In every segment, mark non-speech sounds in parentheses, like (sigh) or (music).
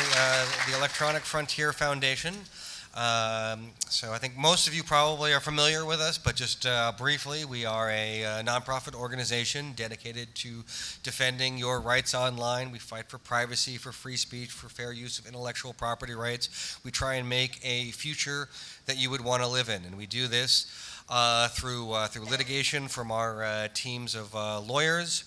uh, the Electronic Frontier Foundation. Um, so I think most of you probably are familiar with us, but just uh, briefly, we are a uh, nonprofit organization dedicated to defending your rights online. We fight for privacy, for free speech, for fair use of intellectual property rights. We try and make a future that you would want to live in, and we do this uh, through uh, through litigation from our teams of lawyers.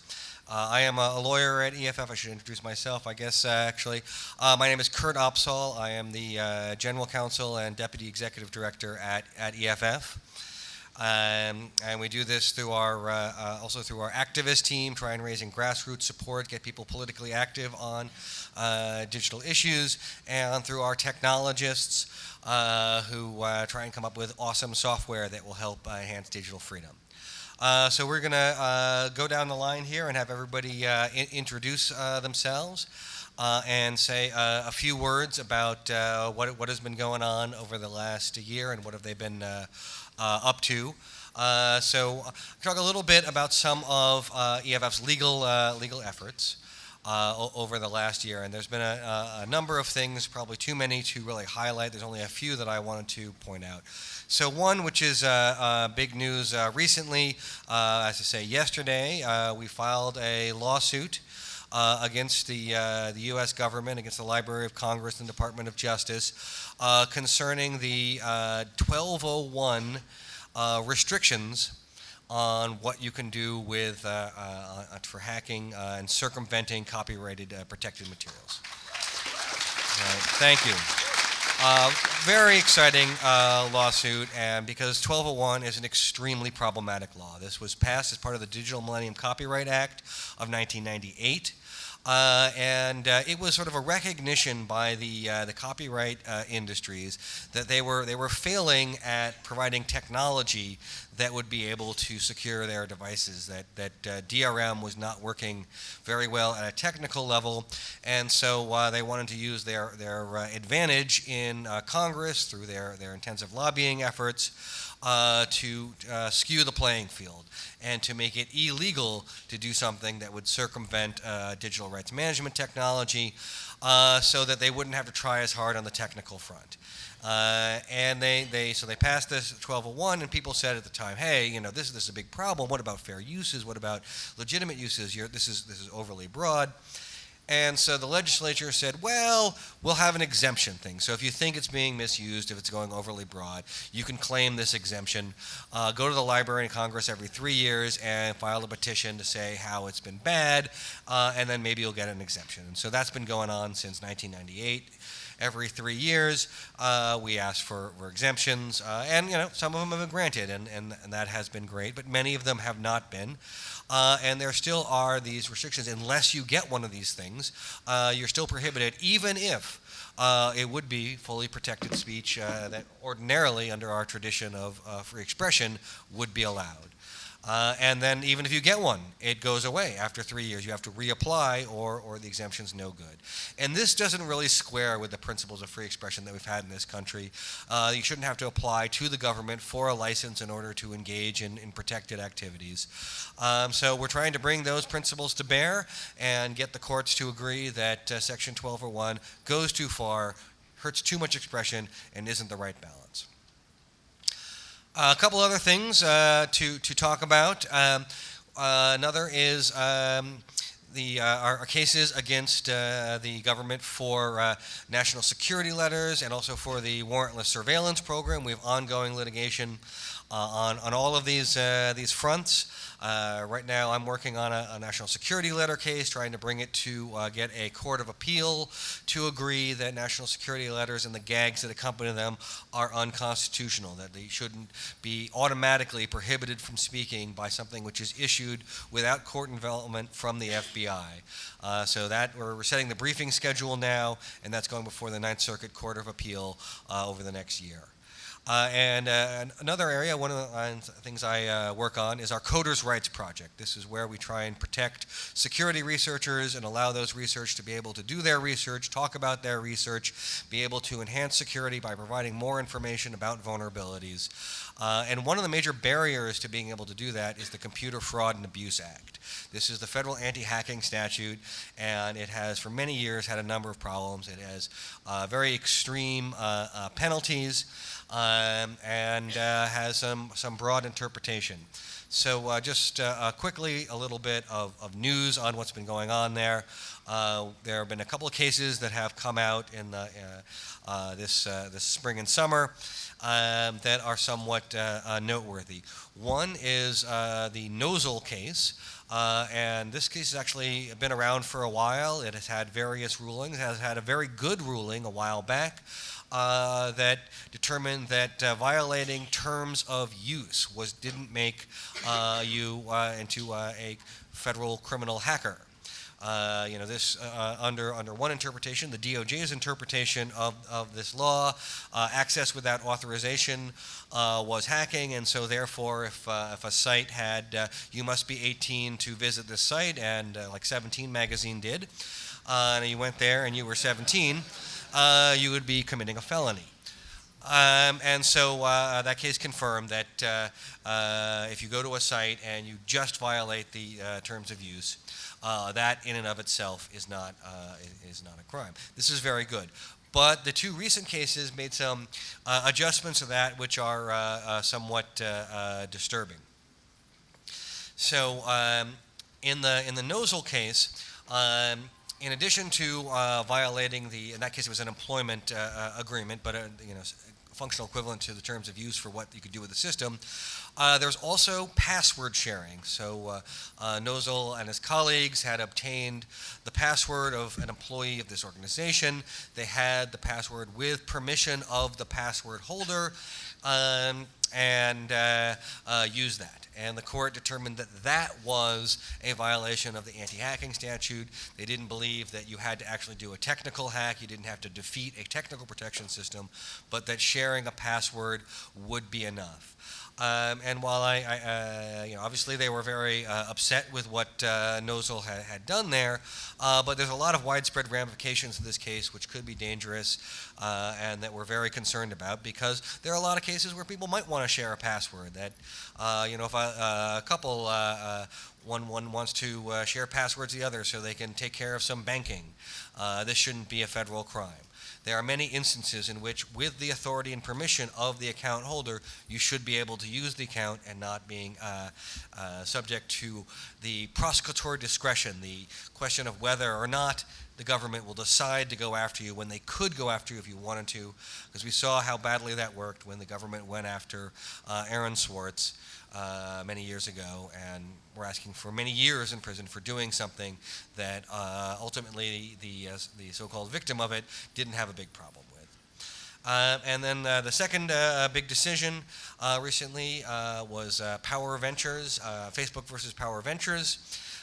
Uh, I am a, lawyer at EFF. I should introduce myself, I guess, uh, actually. Uh, my name is Kurt Opsahl. I am the uh, General Counsel and Deputy Executive Director at, at EFF. Um, and we do this through our, uh, uh, also through our activist team, try trying raising grassroots support, get people politically active on digital issues, and through our technologists who try and come up with awesome software that will help enhance digital freedom. Uh, so we're going to uh, go down the line here and have everybody uh, introduce uh, themselves uh, and say uh, a few words about uh, what, what has been going on over the last year and what have they been up to. so talk a little bit about some of EFF's legal, legal efforts. Uh, over the last year. And there's been a, a, number of things, probably too many to really highlight. There's only a few that I wanted to point out. So one, which is uh, uh, big news uh, recently, uh, as I say, yesterday, uh, we filed a lawsuit uh, against the, the U.S. government, against the Library of Congress and Department of Justice, concerning the 1201 restrictions on what you can do with uh, uh, uh, for hacking and circumventing copyrighted protected materials. Right, thank you. Uh, very exciting uh, lawsuit, and because 1201 is an extremely problematic law. This was passed as part of the Digital Millennium Copyright Act of 1998. Uh, and uh, it was sort of a recognition by the uh, the copyright uh, industries that they were they were failing at providing technology that would be able to secure their devices. That that uh, DRM was not working very well at a technical level, and so uh, they wanted to use their their advantage in Congress through their their intensive lobbying efforts uh, to uh, skew the playing field and to make it illegal to do something that would circumvent uh, digital rights management technology uh, so that they wouldn't have to try as hard on the technical front. Uh, and they, they so they passed this 1201 and people said at the time hey you know this, this is a big problem. What about fair uses? What about legitimate uses? You're, this is this is overly broad and so the legislature said, well, we'll have an exemption thing. So if you think it's being misused, if it's going overly broad, you can claim this exemption. Uh, go to the Library of Congress every three years and file a petition to say how it's been bad, uh, and then maybe you'll get an exemption. And so that's been going on since 1998 every three years. Uh, we ask for, for exemptions, uh, and you know some of them have been granted, and, and, and, that has been great, but many of them have not been. Uh, and there still are these restrictions. Unless you get one of these things, uh, you're still prohibited, even if uh, it would be fully protected speech uh, that ordinarily, under our tradition of uh, free expression, would be allowed. Uh, and then even if you get one, it goes away after three years. You have to reapply or, or the exemption's no good. And this doesn't really square with the principles of free expression that we've had in this country. Uh, you shouldn't have to apply to the government for a license in order to engage in, in protected activities. Um, so we're trying to bring those principles to bear and get the courts to agree that uh, Section 1201 goes too far, hurts too much expression, and isn't the right balance. A couple other things uh, to, to talk about. Um, uh, another is um, the, uh, our, our, cases against uh, the government for uh, national security letters and also for the warrantless surveillance program. We have ongoing litigation on, on all of these, these fronts. Uh, right now, I'm working on a, a, national security letter case, trying to bring it to uh, get a court of appeal to agree that national security letters and the gags that accompany them are unconstitutional, that they shouldn't be automatically prohibited from speaking by something which is issued without court involvement from the FBI. Uh, so that we're setting the briefing schedule now, and that's going before the Ninth Circuit Court of Appeal uh, over the next year. Uh, and uh, another area, one of the things I uh, work on is our Coders' Rights Project. This is where we try and protect security researchers and allow those research to be able to do their research, talk about their research, be able to enhance security by providing more information about vulnerabilities. Uh, and one of the major barriers to being able to do that is the Computer Fraud and Abuse Act. This is the federal anti-hacking statute, and it has for many years had a number of problems. It has uh, very extreme uh, penalties um, and uh, has some, some broad interpretation. So uh, just quickly, a little bit of, of news on what's been going on there. there have been a couple of cases that have come out in the, this, this spring and summer um, that are somewhat uh, uh, noteworthy. One is uh, the Nosal case. Uh, and this case has actually been around for a while. It has had various rulings. It has had a very good ruling a while back uh, that determined that uh, violating terms of use was didn't make you into a federal criminal hacker. Uh, you know, this uh, uh, under under one interpretation, the DOJ's interpretation of, of this law, uh, access without authorization uh, was hacking, and so therefore, if uh, if a site had you must be 18 to visit this site, and like 17 magazine did, and you went there and you were 17, you would be committing a felony. Um, and so uh, that case confirmed that uh, uh, if you go to a site and you just violate the terms of use, uh, that in and of itself is not, uh, is not a crime. This is very good. But the two recent cases made some uh, adjustments to that which are uh, uh, somewhat uh, disturbing. So um, in the in the Nosal case, um, in addition to violating the in that case it was an employment agreement, but you know functional equivalent to the terms of use for what you could do with the system. Uh, there's also password sharing. So uh, uh, Nosal and his colleagues had obtained the password of an employee of this organization. They had the password with permission of the password holder um, and uh, uh, used that. And the court determined that that was a violation of the anti-hacking statute. They didn't believe that you had to actually do a technical hack. You didn't have to defeat a technical protection system, but that sharing a password would be enough. Um, and while I, I uh, you know, obviously they were very uh, upset with what uh, Nosal had, had done there, uh, but there's a lot of widespread ramifications in this case which could be dangerous uh, and that we're very concerned about because there are a lot of cases where people might want to share a password. That, uh, you know, if a, a couple, one, one wants to share passwords the other so they can take care of some banking, this shouldn't be a federal crime. There are many instances in which, with the authority and permission of the account holder, you should be able to use the account and not being uh, uh, subject to the prosecutorial discretion, the question of whether or not the government will decide to go after you when they could go after you if you wanted to, because we saw how badly that worked when the government went after uh, Aaron Swartz uh, many years ago, and were asking for many years in prison for doing something that uh, ultimately the, uh, the so-called victim of it didn't have a big problem with. Uh, and then uh, the second uh, big decision uh, recently was Power Ventures, Facebook versus Power Ventures.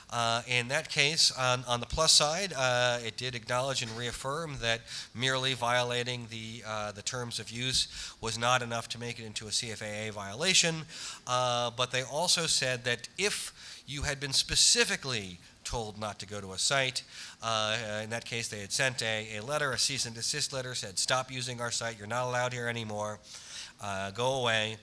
Uh, in that case, on, on, the plus side, uh, it did acknowledge and reaffirm that merely violating the, uh, the terms of use was not enough to make it into a CFAA violation. Uh, but they also said that if you had been specifically told not to go to a site. Uh, in that case, they had sent a, a letter, a cease and desist letter, said, stop using our site, you're not allowed here anymore, uh, go away.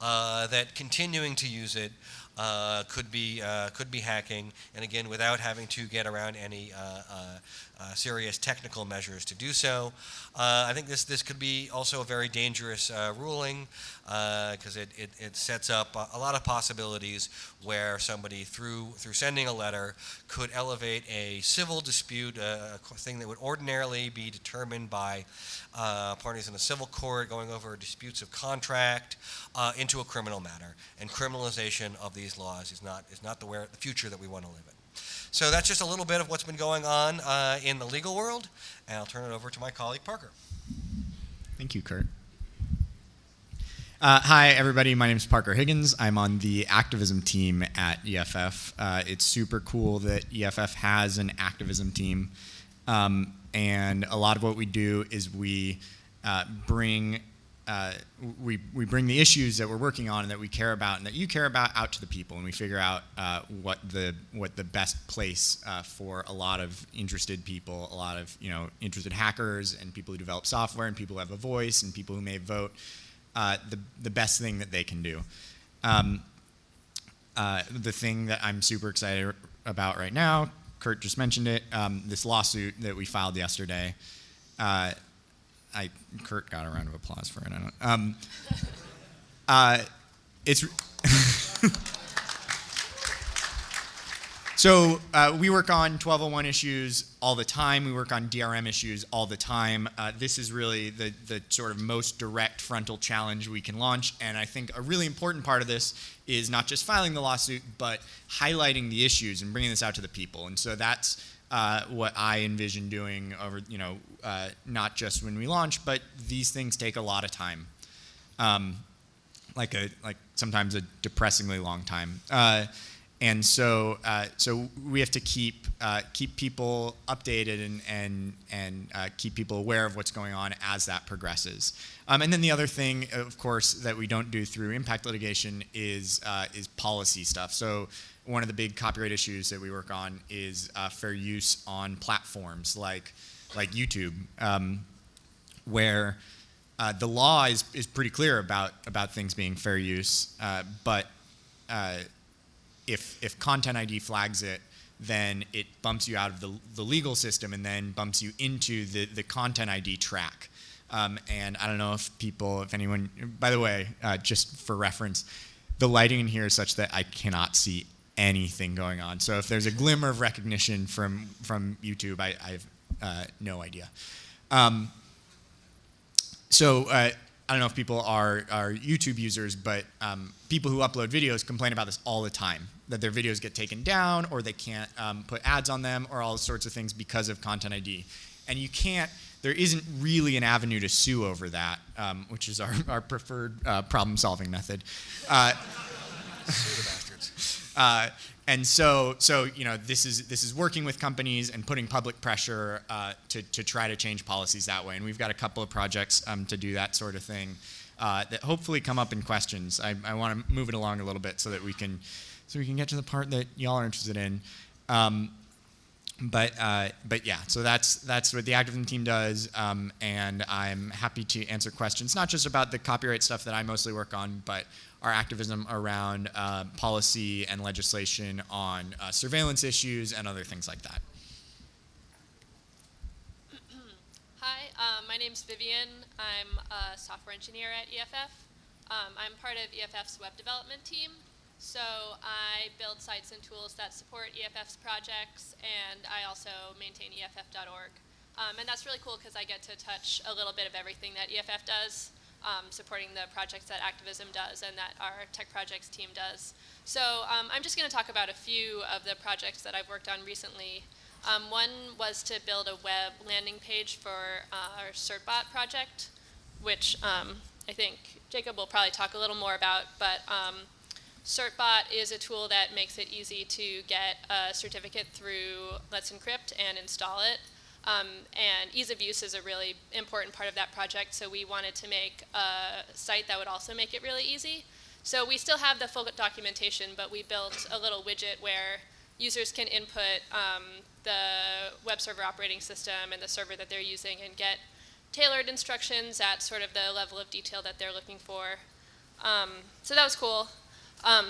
Uh, that continuing to use it Uh, could be uh, could be hacking, and again, without having to get around any uh, uh, uh, uh, uh, serious technical measures to do so. I think this this could be also a very dangerous ruling because it, it, it sets up a, a, lot of possibilities where somebody through through sending a letter could elevate a civil dispute, a thing that would ordinarily be determined by parties in a civil court going over disputes of contract into a criminal matter and criminalization of these these laws is not, is not the, where, the future that we want to live in. So that's just a little bit of what's been going on uh, in the legal world, and I'll turn it over to my colleague Parker. Thank you, Kurt. Uh, hi, everybody. My name is Parker Higgins. I'm on the activism team at EFF. Uh, it's super cool that EFF has an activism team. Um, and a lot of what we do is we uh, bring uh, we, we bring the issues that we're working on and that we care about and that you care about out to the people, and we figure out uh, what the what the best place uh, for a lot of interested people, a lot of you know interested hackers and people who develop software and people who have a voice and people who may vote, uh, the the best thing that they can do. Um, uh, the thing that I'm super excited about right now, Kurt just mentioned it, um, this lawsuit that we filed yesterday. I Kurt got a round of applause for it. I don't. Um, uh, it's (laughs) so uh, we work on 1201 issues all the time. We work on DRM issues all the time. Uh, this is really the the sort of most direct frontal challenge we can launch, and I think a really important part of this is not just filing the lawsuit, but highlighting the issues and bringing this out to the people. And so that's uh, what I envision doing over, you know, uh, not just when we launch, but these things take a lot of time, um, like a like sometimes a depressingly long time. Uh, and so, uh, so we have to keep uh, keep people updated and and and keep people aware of what's going on as that progresses. Um, and then the other thing, of course, that we don't do through impact litigation is is policy stuff. So one of the big copyright issues that we work on is uh, fair use on platforms like like YouTube, um, where uh, the law is, is pretty clear about about things being fair use, uh, but uh, if if Content ID flags it, then it bumps you out of the, the legal system and then bumps you into the, the Content ID track. Um, and I don't know if people, if anyone, by the way, uh, just for reference, the lighting in here is such that I cannot see anything going on. So if there's a glimmer of recognition from from YouTube, I, I have uh, no idea. Um, so uh, I don't know if people are are YouTube users, but um, people who upload videos complain about this all the time. That their videos get taken down, or they can't um, put ads on them, or all sorts of things because of Content ID. And you can't. There isn't really an avenue to sue over that, um, which is our, our preferred uh, problem-solving method. Uh, uh, and so, so you know, this is this is working with companies and putting public pressure uh, to to try to change policies that way. And we've got a couple of projects um, to do that sort of thing uh, that hopefully come up in questions. I, I want to move it along a little bit so that we can so we can get to the part that y'all are interested in. Um, but uh, but yeah, so that's that's what the activism team does, um, and I'm happy to answer questions, not just about the copyright stuff that I mostly work on, but our activism around uh, policy and legislation on uh, surveillance issues and other things like that. (clears throat) Hi, um, my name's Vivian. I'm a software engineer at EFF. Um, I'm part of EFF's web development team. So I build sites and tools that support EFF's projects, and I also maintain EFF.org. Um, and that's really cool because I get to touch a little bit of everything that EFF does um, supporting the projects that Activism does and that our tech projects team does. So um, I'm just going to talk about a few of the projects that I've worked on recently. Um, one was to build a web landing page for uh, our CertBot project, which um, I think Jacob will probably talk a little more about, but um, CertBot is a tool that makes it easy to get a certificate through Let's Encrypt and install it. Um, and ease of use is a really important part of that project, so we wanted to make a site that would also make it really easy. So we still have the full documentation, but we built a little widget where users can input um, the web server operating system and the server that they're using and get tailored instructions at sort of the level of detail that they're looking for. Um, so that was cool. Um,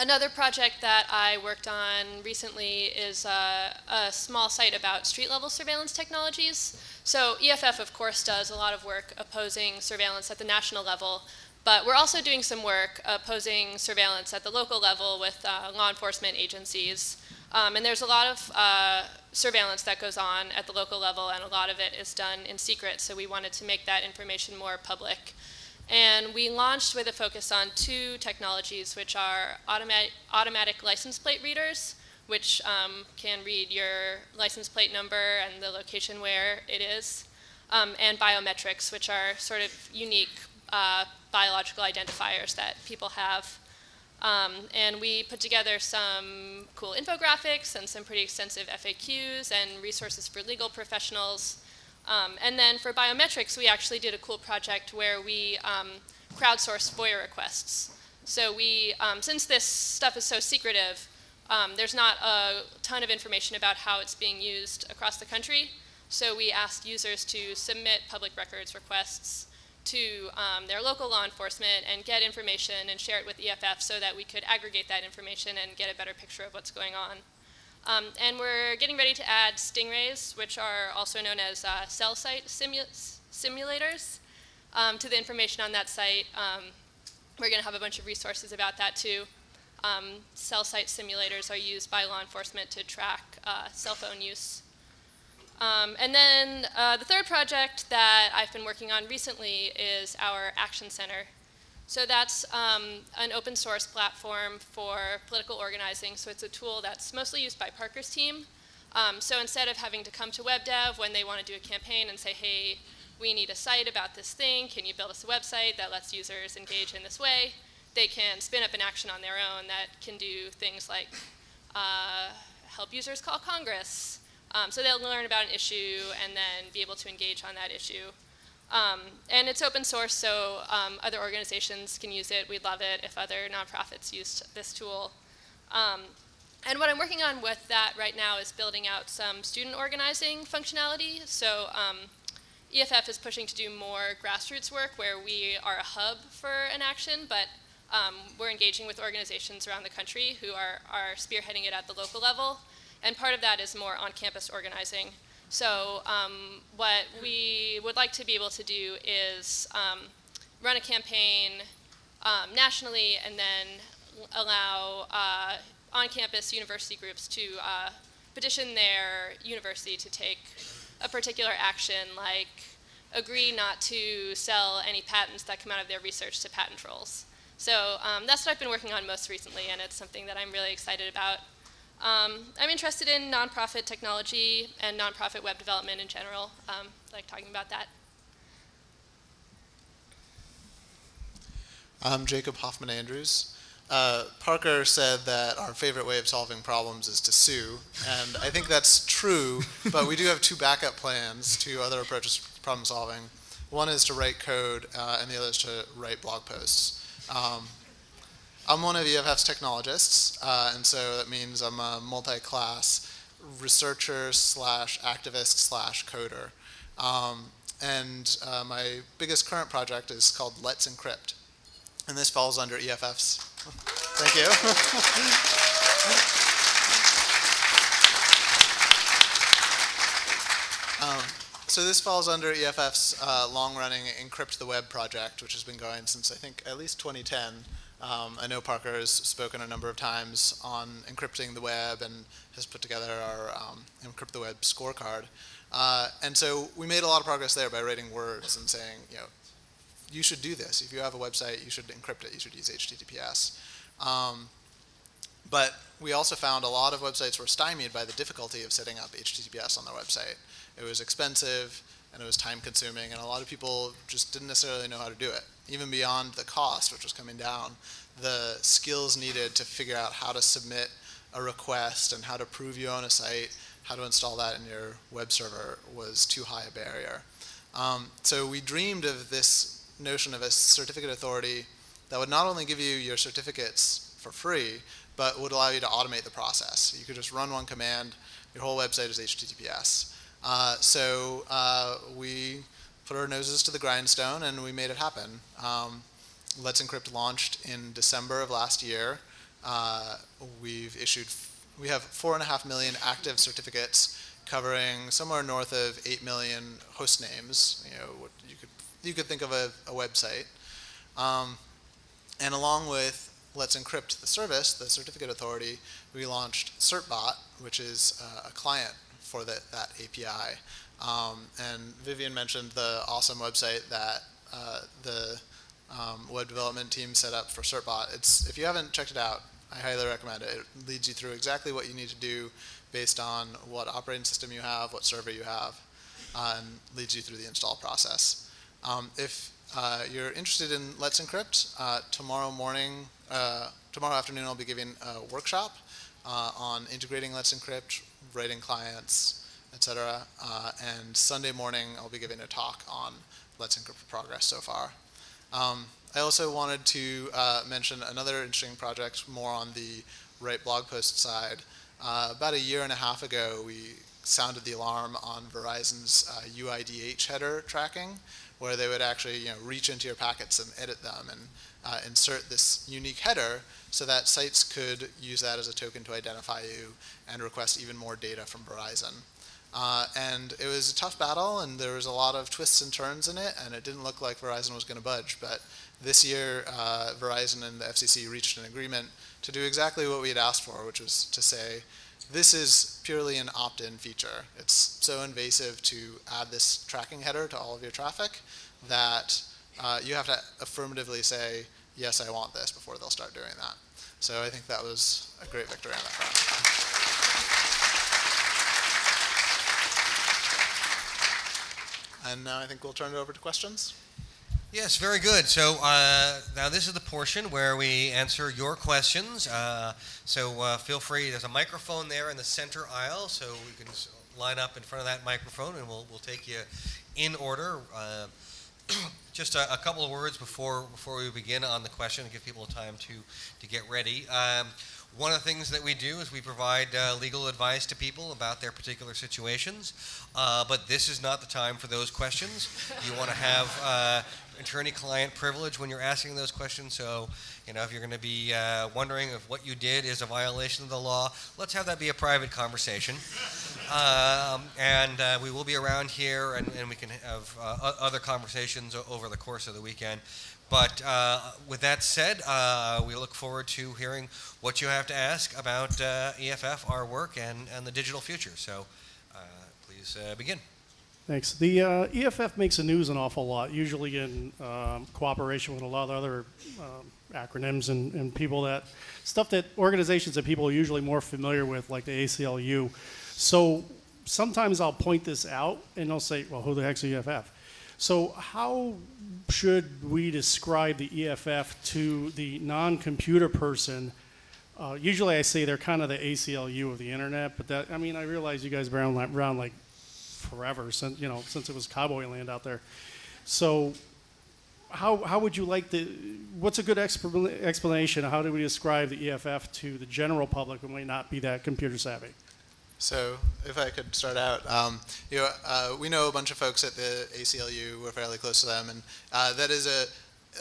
Another project that I worked on recently is uh, a small site about street-level surveillance technologies. So EFF, of course, does a lot of work opposing surveillance at the national level, but we're also doing some work opposing surveillance at the local level with uh, law enforcement agencies. Um, and there's a lot of uh, surveillance that goes on at the local level, and a lot of it is done in secret, so we wanted to make that information more public. And we launched with a focus on two technologies, which are automatic, automatic license plate readers, which um, can read your license plate number and the location where it is, um, and biometrics, which are sort of unique uh, biological identifiers that people have. Um, and we put together some cool infographics and some pretty extensive FAQs and resources for legal professionals Um, and then for biometrics, we actually did a cool project where we um, crowdsourced FOIA requests. So we, um, since this stuff is so secretive, um, there's not a ton of information about how it's being used across the country. So we asked users to submit public records requests to um, their local law enforcement and get information and share it with EFF so that we could aggregate that information and get a better picture of what's going on. Um, and we're getting ready to add stingrays, which are also known as uh, cell site simu simulators, um, to the information on that site. Um, we're going to have a bunch of resources about that too. Um, cell site simulators are used by law enforcement to track uh, cell phone use. Um, and then uh, the third project that I've been working on recently is our Action Center. So that's um, an open source platform for political organizing. So it's a tool that's mostly used by Parker's team. Um, so instead of having to come to web dev when they want to do a campaign and say, hey, we need a site about this thing, can you build us a website that lets users engage in this way? They can spin up an action on their own that can do things like uh, help users call Congress, um, so they'll learn about an issue and then be able to engage on that issue. Um, and it's open source, so um, other organizations can use it. We'd love it if other nonprofits used this tool. Um, and what I'm working on with that right now is building out some student organizing functionality. So um, EFF is pushing to do more grassroots work where we are a hub for an action, but um, we're engaging with organizations around the country who are, are spearheading it at the local level. And part of that is more on-campus organizing. So um, what we would like to be able to do is um, run a campaign um, nationally and then allow uh, on-campus university groups to uh, petition their university to take a particular action like agree not to sell any patents that come out of their research to patent trolls. So um, that's what I've been working on most recently and it's something that I'm really excited about. Um, I'm interested in nonprofit technology and nonprofit web development in general, um, like talking about that. I'm Jacob Hoffman Andrews. Uh, Parker said that our favorite way of solving problems is to sue, and I think that's true, but we do have two backup plans to other approaches to problem solving. One is to write code, uh, and the other is to write blog posts. Um, I'm one of EFF's technologists, uh, and so that means I'm a multi-class researcher slash activist slash coder. Um, and uh, my biggest current project is called Let's Encrypt. And this falls under EFF's. (laughs) Thank you. (laughs) um, so this falls under EFF's uh, long-running Encrypt the Web project, which has been going since I think at least 2010. Um, I know Parker has spoken a number of times on encrypting the web and has put together our um, Encrypt the Web scorecard. Uh, and so we made a lot of progress there by writing words and saying, you know, you should do this. If you have a website, you should encrypt it. You should use HTTPS. Um, but we also found a lot of websites were stymied by the difficulty of setting up HTTPS on their website. It was expensive and it was time consuming and a lot of people just didn't necessarily know how to do it. Even beyond the cost, which was coming down, the skills needed to figure out how to submit a request and how to prove you own a site, how to install that in your web server was too high a barrier. Um, so we dreamed of this notion of a certificate authority that would not only give you your certificates for free, but would allow you to automate the process. You could just run one command, your whole website is HTTPS. Uh, so uh, we put our noses to the grindstone and we made it happen. Um, Let's Encrypt launched in December of last year. Uh, we've issued, we have four and a half million active certificates covering somewhere north of 8 million host names. You know, what you could, you could think of a, a website. Um, and along with Let's Encrypt the service, the certificate authority, we launched CertBot, which is uh, a client for the, that API. Um, and Vivian mentioned the awesome website that uh, the um, web development team set up for CertBot. It's, if you haven't checked it out, I highly recommend it. It leads you through exactly what you need to do based on what operating system you have, what server you have, uh, and leads you through the install process. Um, if uh, you're interested in Let's Encrypt, uh, tomorrow morning, uh, tomorrow afternoon I'll be giving a workshop uh, on integrating Let's Encrypt, writing clients, etc. Uh, and Sunday morning, I'll be giving a talk on Let's Encrypt Progress so far. Um, I also wanted to uh, mention another interesting project more on the Write blog post side. Uh, about a year and a half ago, we sounded the alarm on Verizon's uh, UIDH header tracking, where they would actually you know, reach into your packets and edit them and uh, insert this unique header so that sites could use that as a token to identify you and request even more data from Verizon. Uh, and it was a tough battle, and there was a lot of twists and turns in it, and it didn't look like Verizon was going to budge. But this year, uh, Verizon and the FCC reached an agreement to do exactly what we had asked for, which was to say, this is purely an opt-in feature. It's so invasive to add this tracking header to all of your traffic that uh, you have to affirmatively say, yes, I want this before they'll start doing that. So I think that was a great victory on that front. And now I think we'll turn it over to questions. Yes, very good. So uh, now this is the portion where we answer your questions. Uh, so uh, feel free. There's a microphone there in the center aisle, so we can line up in front of that microphone, and we'll we'll take you in order. Uh, (clears throat) just a, a couple of words before before we begin on the question, to give people time to to get ready. Um, one of the things that we do is we provide uh, legal advice to people about their particular situations, uh, but this is not the time for those questions. You want to have uh, attorney-client privilege when you're asking those questions. So, you know, if you're going to be uh, wondering if what you did is a violation of the law, let's have that be a private conversation. (laughs) Um, and uh, we will be around here, and, and we can have uh, other conversations over the course of the weekend. But uh, with that said, uh, we look forward to hearing what you have to ask about uh, EFF, our work, and, and the digital future. So uh, please uh, begin. Thanks. The uh, EFF makes the news an awful lot, usually in um, cooperation with a lot of other um, acronyms and, and people that stuff that organizations that people are usually more familiar with, like the ACLU. So sometimes I'll point this out, and they'll say, "Well, who the heck's EFF?" So how should we describe the EFF to the non-computer person? Uh, usually, I say they're kind of the ACLU of the internet, but that I mean, I realize you guys around, around like forever since you know since it was cowboy land out there. So, how how would you like to? What's a good expla- explanation? How do we describe the EFF to the general public who might not be that computer savvy? So, if I could start out, um, you know, uh, we know a bunch of folks at the ACLU. We're fairly close to them, and uh, that is a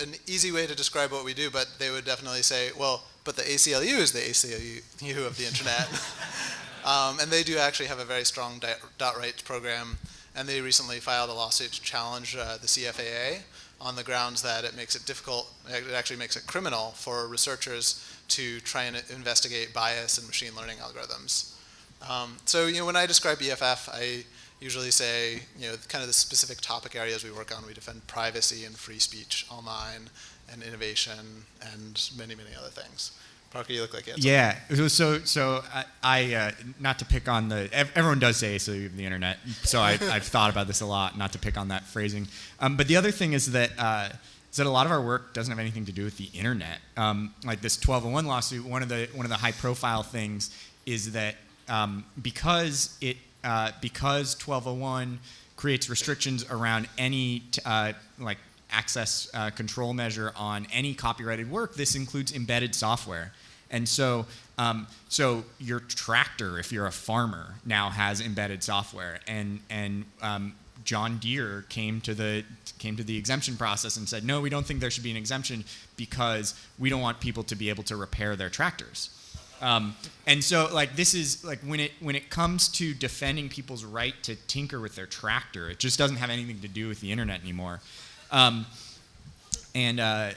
an easy way to describe what we do. But they would definitely say, well, but the ACLU is the ACLU of the internet, (laughs) um, and they do actually have a very strong dot rights program. And they recently filed a lawsuit to challenge uh, the CFAA on the grounds that it makes it difficult, it actually makes it criminal for researchers to try and investigate bias in machine learning algorithms. Um, so, you know, when I describe EFF, I usually say, you know, kind of the specific topic areas we work on. We defend privacy and free speech online and innovation and many, many other things. Parker, you look like you. Yeah. So so, so I, I uh, not to pick on the everyone does say ACLU of the internet. So I, (laughs) I've thought about this a lot, not to pick on that phrasing. Um, but the other thing is that. Uh, is that a lot of our work doesn't have anything to do with the internet. Um, like this 1201 lawsuit, one of the one of the high-profile things is that um, because it uh, because 1201 creates restrictions around any uh, like access uh, control measure on any copyrighted work. This includes embedded software, and so um, so your tractor, if you're a farmer, now has embedded software, and and um, John Deere came to the came to the exemption process and said, no, we don't think there should be an exemption because we don't want people to be able to repair their tractors. Um, and so, like this is like when it when it comes to defending people's right to tinker with their tractor, it just doesn't have anything to do with the internet anymore. Um, and uh,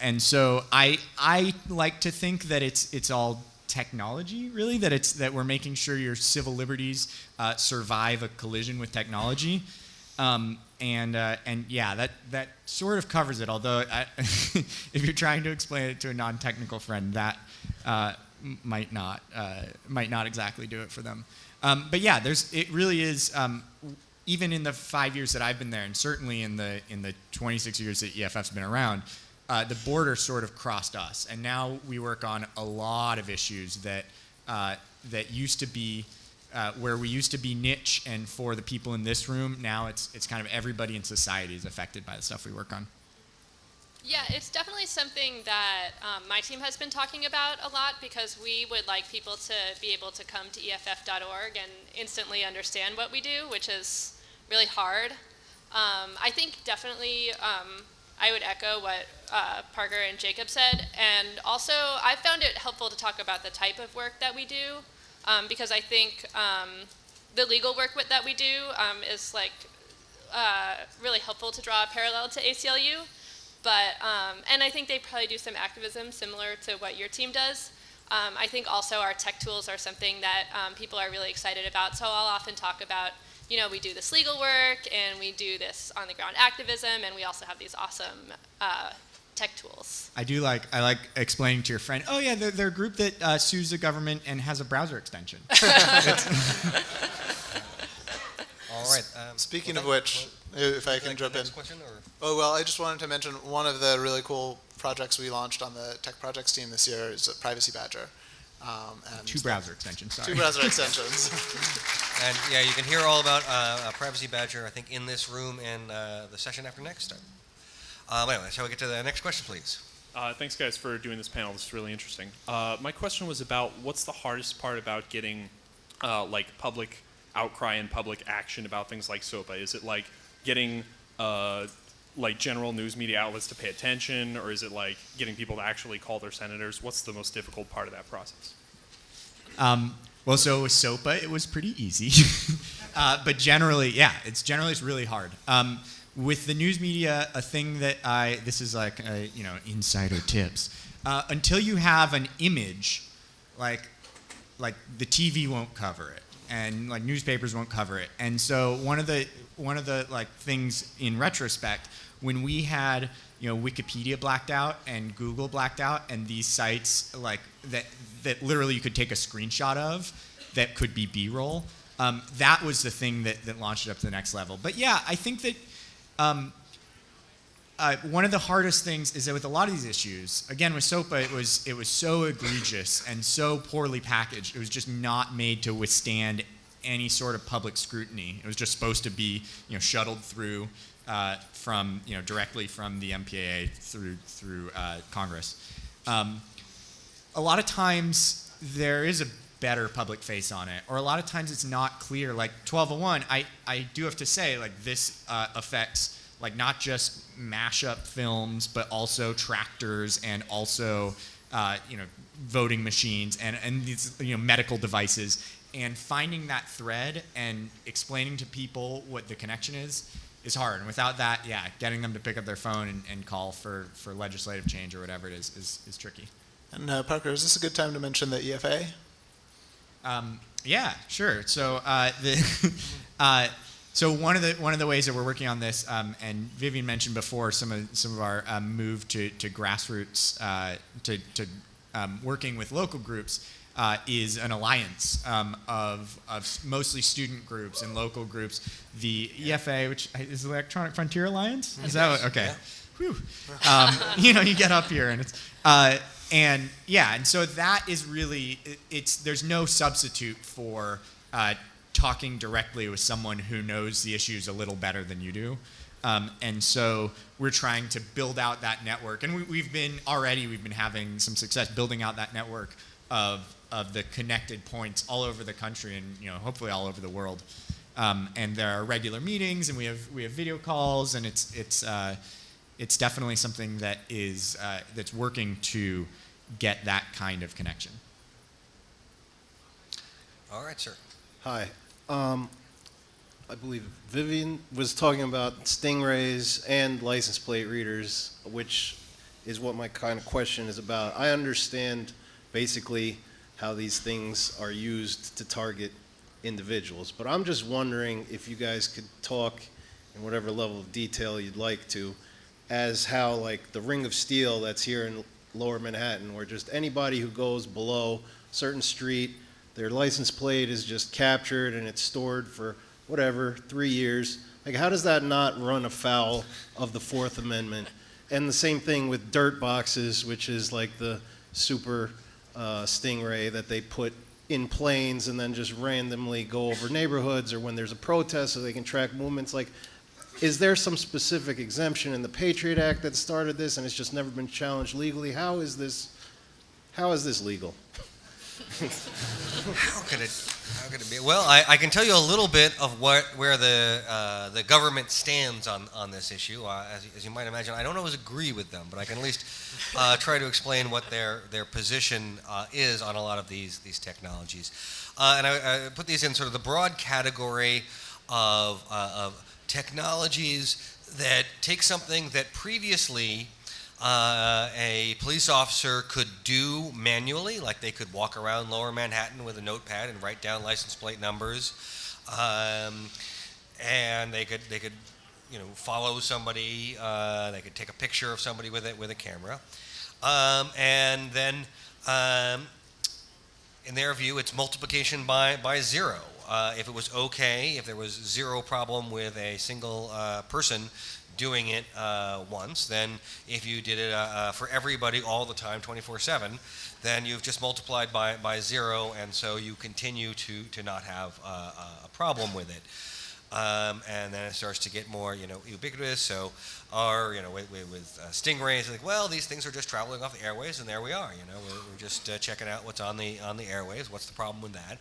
and so I I like to think that it's it's all technology really that it's that we're making sure your civil liberties uh, survive a collision with technology. Um, and uh, and yeah, that that sort of covers it. Although I, (laughs) if you're trying to explain it to a non-technical friend, that uh, might not uh, might not exactly do it for them. Um, but yeah, there's it really is. Um, even in the five years that I've been there, and certainly in the in the 26 years that EFF's been around, uh, the border sort of crossed us, and now we work on a lot of issues that uh, that used to be uh, where we used to be niche and for the people in this room. Now it's it's kind of everybody in society is affected by the stuff we work on. Yeah, it's definitely something that um, my team has been talking about a lot because we would like people to be able to come to EFF.org and instantly understand what we do, which is really hard. Um, I think definitely um, I would echo what uh, Parker and Jacob said, and also I found it helpful to talk about the type of work that we do um, because I think um, the legal work that we do um, is like uh, really helpful to draw a parallel to ACLU. But, um, and I think they probably do some activism similar to what your team does. Um, I think also our tech tools are something that um, people are really excited about. So I'll often talk about, you know, we do this legal work and we do this on the ground activism, and we also have these awesome uh, tech tools. I do like I like explaining to your friend. Oh yeah, they're, they're a group that uh, sues the government and has a browser extension. (laughs) All right. um, Speaking well, of which, well, if I can like jump the in. next question, or? Oh, well, I just wanted to mention one of the really cool projects we launched on the tech projects team this year is Privacy Badger. Um, and Two browser extensions. Sorry. Two browser extensions. (laughs) And yeah, you can hear all about uh, uh, Privacy Badger, I think, in this room and uh, the session after next. Um, anyway, shall we get to the next question, please? Uh, thanks, guys, for doing this panel. This is really interesting. Uh, my question was about what's the hardest part about getting uh, like public outcry and public action about things like SOPA? Is it like getting uh, like general news media outlets to pay attention, or is it like getting people to actually call their senators? What's the most difficult part of that process? Um, well, so with SOPA, it was pretty easy. (laughs) uh, but generally, yeah, it's generally it's really hard. Um, with the news media, a thing that I this is like a, you know insider tips. Uh, until you have an image, like like the TV won't cover it, and like newspapers won't cover it. And so one of the one of the like things in retrospect, when we had you know Wikipedia blacked out and Google blacked out, and these sites like that that literally you could take a screenshot of that could be B-roll. Um, that was the thing that, that launched it up to the next level. But yeah, I think that um, uh, one of the hardest things is that with a lot of these issues, again with SOPA, it was it was so egregious and so poorly packaged. It was just not made to withstand any sort of public scrutiny. It was just supposed to be you know shuttled through uh, from you know directly from the MPAA through through uh, Congress. Um, a lot of times there is a better public face on it, or a lot of times it's not clear. Like 1201, I, I do have to say, like this uh, affects like not just mashup films, but also tractors and also uh, you know voting machines and and these you know medical devices. And finding that thread and explaining to people what the connection is is hard. And without that, yeah, getting them to pick up their phone and, and call for, for legislative change or whatever it is is, is tricky. and uh, Parker, is this a good time to mention the EFA? Um, yeah, sure. So uh, the (laughs) uh, so one of the one of the ways that we're working on this, um, and Vivian mentioned before some of some of our um, move to to grassroots uh, to to um, working with local groups. Uh, is an alliance um, of, of mostly student groups and local groups. The EFA, which is the Electronic Frontier Alliance, is that what, okay? Whew. Um, (laughs) you know, you get up here and it's, uh, and yeah, and so that is really, it, it's there's no substitute for uh, talking directly with someone who knows the issues a little better than you do. Um, and so we're trying to build out that network, and we, we've been already we've been having some success building out that network of of the connected points all over the country and you know hopefully all over the world. Um, and there are regular meetings, and we have we have video calls, and it's it's uh, it's definitely something that is uh, that's working to get that kind of connection. All right, sir. Hi. Um, I believe Vivian was talking about stingrays and license plate readers, which is what my kind of question is about. I understand basically how these things are used to target individuals, but I'm just wondering if you guys could talk in whatever level of detail you'd like to, as how like the Ring of Steel that's here in Lower Manhattan, where just anybody who goes below certain street their license plate is just captured and it's stored for whatever, three years. Like, how does that not run afoul of the Fourth Amendment? And the same thing with dirt boxes, which is like the super uh, stingray that they put in planes and then just randomly go over neighborhoods or when there's a protest so they can track movements like is there some specific exemption in the Patriot Act that started this and it's just never been challenged legally? How is this how is this legal? (laughs) How could it? How could it be? Well, I, I can tell you a little bit of what where the uh, the government stands on on this issue. Uh, as, you- as you might imagine, I don't always agree with them, but I can at least uh, try to explain what their their position uh, is on a lot of these these technologies. Uh, and I, I put these in sort of the broad category of uh, of technologies that take something that previously uh, a police officer could do manually, like they could walk around Lower Manhattan with a notepad and write down license plate numbers, um, and they could they could you know follow somebody, uh, they could take a picture of somebody with it with a camera, um, and then. Um, in their view, it's multiplication by, by zero. Uh, if it was okay, if there was zero problem with a single uh, person doing it uh, once, then if you did it uh, uh, for everybody all the time, 24 7, then you've just multiplied by, by zero, and so you continue to, to not have uh, a problem with it. Um, and then it starts to get more, you know, ubiquitous. So, or you know, with, with, with uh, stingrays, like, well, these things are just traveling off the airways, and there we are. You know, we're, we're just uh, checking out what's on the on the airways. What's the problem with that?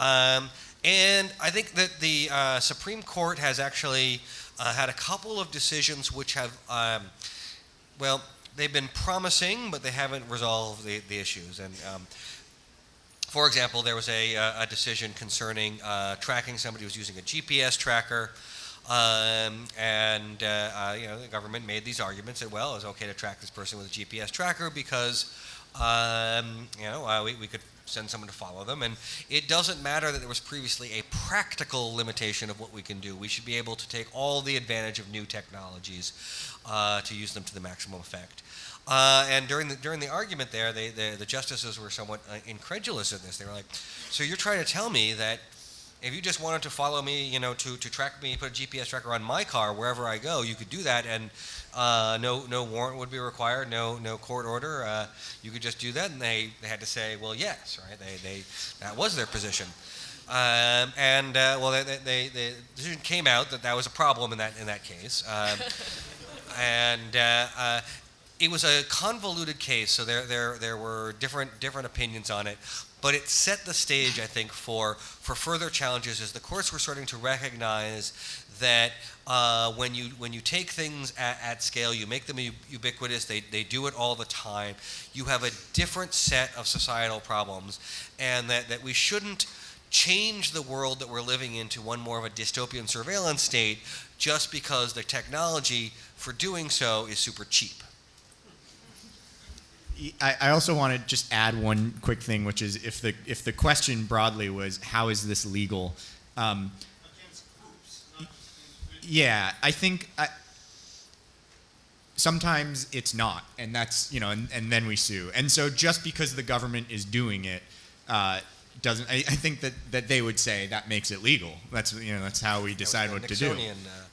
Um, and I think that the uh, Supreme Court has actually uh, had a couple of decisions which have, um, well, they've been promising, but they haven't resolved the, the issues. And um, for example, there was a, a decision concerning uh, tracking somebody who was using a GPS tracker. Um, and uh, uh, you know the government made these arguments that well, it's okay to track this person with a GPS tracker because um, you know uh, we, we could send someone to follow them, and it doesn't matter that there was previously a practical limitation of what we can do. We should be able to take all the advantage of new technologies uh, to use them to the maximum effect. Uh, and during the during the argument there, they, the the justices were somewhat uh, incredulous in this. They were like, "So you're trying to tell me that if you just wanted to follow me, you know, to, to track me, put a GPS tracker on my car wherever I go, you could do that, and uh, no no warrant would be required, no no court order. Uh, you could just do that." And they, they had to say, "Well, yes, right? They they that was their position." Um, and uh, well, they, they, they, the decision came out that that was a problem in that in that case. Um, (laughs) and uh, uh, it was a convoluted case, so there, there, there were different, different opinions on it. But it set the stage, I think, for, for further challenges as the courts were starting to recognize that uh, when, you, when you take things at, at scale, you make them ubiquitous, they, they do it all the time, you have a different set of societal problems, and that, that we shouldn't change the world that we're living into one more of a dystopian surveillance state just because the technology for doing so is super cheap. I, I also want to just add one quick thing, which is if the if the question broadly was how is this legal, um, yeah, I think I, sometimes it's not, and that's you know, and, and then we sue, and so just because the government is doing it. Uh, doesn't I, I think that, that they would say that makes it legal. That's you know that's how we decide what the to do. Uh,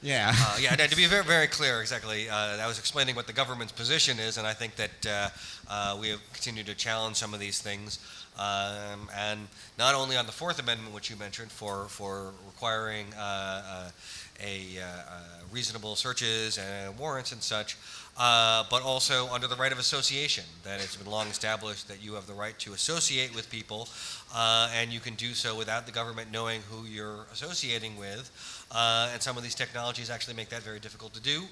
Yeah. Uh, (laughs) yeah, to be very, very clear, exactly. Uh, I was explaining what the government's position is, and I think that uh, uh, we have continued to challenge some of these things. Um, and not only on the Fourth Amendment, which you mentioned, for, for requiring uh, uh, a uh, uh, reasonable searches and warrants and such, uh, but also under the right of association, that it's been long established that you have the right to associate with people, uh, and you can do so without the government knowing who you're associating with. Uh, and some of these technologies actually make that very difficult to do,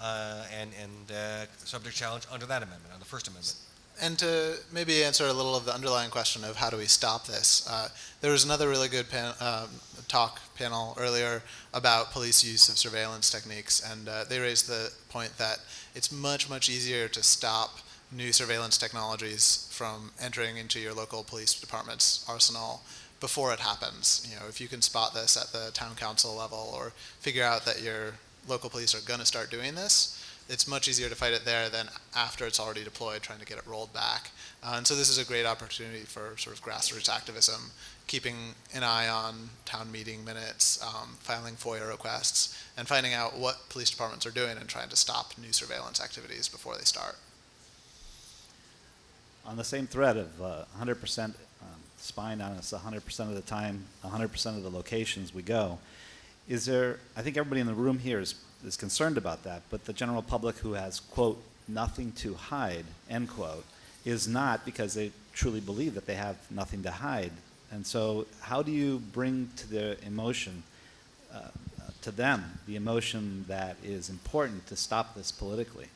uh, and, and uh, subject challenge under that amendment, on the First Amendment. And to maybe answer a little of the underlying question of how do we stop this, uh, there was another really good pan- um, talk panel earlier about police use of surveillance techniques, and uh, they raised the point that it's much, much easier to stop new surveillance technologies from entering into your local police department's arsenal before it happens. You know, if you can spot this at the town council level or figure out that your local police are going to start doing this, it's much easier to fight it there than after it's already deployed, trying to get it rolled back. Uh, and so this is a great opportunity for sort of grassroots activism, keeping an eye on town meeting minutes, um, filing FOIA requests, and finding out what police departments are doing and trying to stop new surveillance activities before they start. On the same thread of uh, 100% um, spying on us 100% of the time, 100% of the locations we go. Is there, I think everybody in the room here is, is concerned about that, but the general public who has, quote, nothing to hide, end quote, is not because they truly believe that they have nothing to hide. And so, how do you bring to their emotion, uh, to them, the emotion that is important to stop this politically?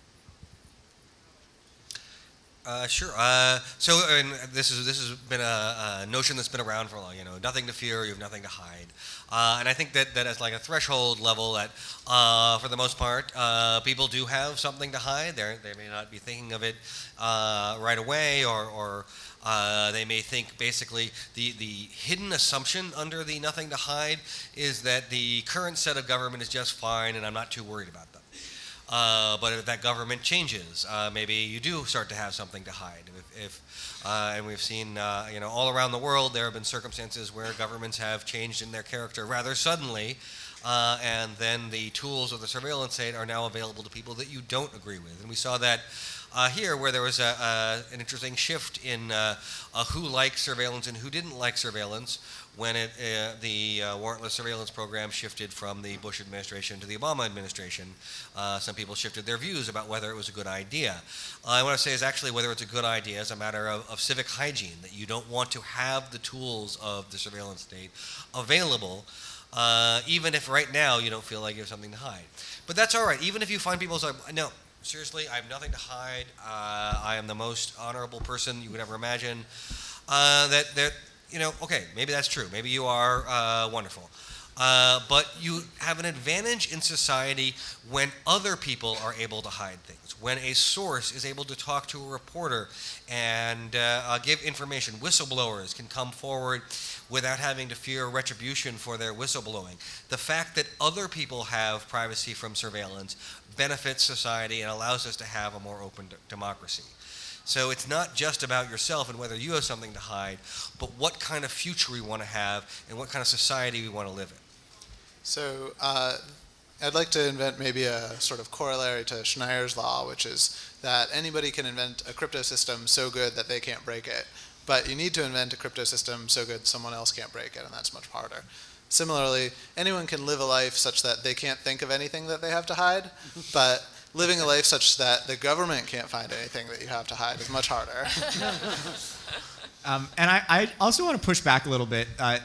Uh, sure. Uh, so, and this is this has been a, a notion that's been around for a long. You know, nothing to fear. You have nothing to hide. Uh, and I think that that as like a threshold level, that uh, for the most part, uh, people do have something to hide. They they may not be thinking of it uh, right away, or or they may think basically the the hidden assumption under the nothing to hide is that the current set of government is just fine, and I'm not too worried about them. Uh, but if that government changes, uh, maybe you do start to have something to hide. If, if uh, and we've seen, uh, you know, all around the world, there have been circumstances where governments have changed in their character rather suddenly, uh, and then the tools of the surveillance state are now available to people that you don't agree with. And we saw that uh, here, where there was a, an interesting shift in who liked surveillance and who didn't like surveillance, when it, uh, the uh, warrantless surveillance program shifted from the Bush administration to the Obama administration. Uh, some people shifted their views about whether it was a good idea. I want to say is actually whether it's a good idea is a matter of, of, civic hygiene, that you don't want to have the tools of the surveillance state available, uh, even if right now you don't feel like you have something to hide. But that's all right. Even if you find people say, no, seriously, I have nothing to hide. Uh, I am the most honorable person you could ever imagine. Uh, that, that you know, okay, maybe that's true. Maybe you are uh, wonderful. Uh, but you have an advantage in society when other people are able to hide things. When a source is able to talk to a reporter and uh, uh give information, whistleblowers can come forward without having to fear retribution for their whistleblowing. The fact that other people have privacy from surveillance benefits society and allows us to have a more open democracy. So it's not just about yourself and whether you have something to hide, but what kind of future we want to have and what kind of society we want to live in. So uh, I'd like to invent maybe a sort of corollary to Schneier's law, which is that anybody can invent a crypto system so good that they can't break it. But you need to invent a crypto system so good someone else can't break it, and that's much harder. Similarly, anyone can live a life such that they can't think of anything that they have to hide, but living a life such that the government can't find anything that you have to hide is much harder. (laughs) um, and I, I, also want to push back a little bit. Uh,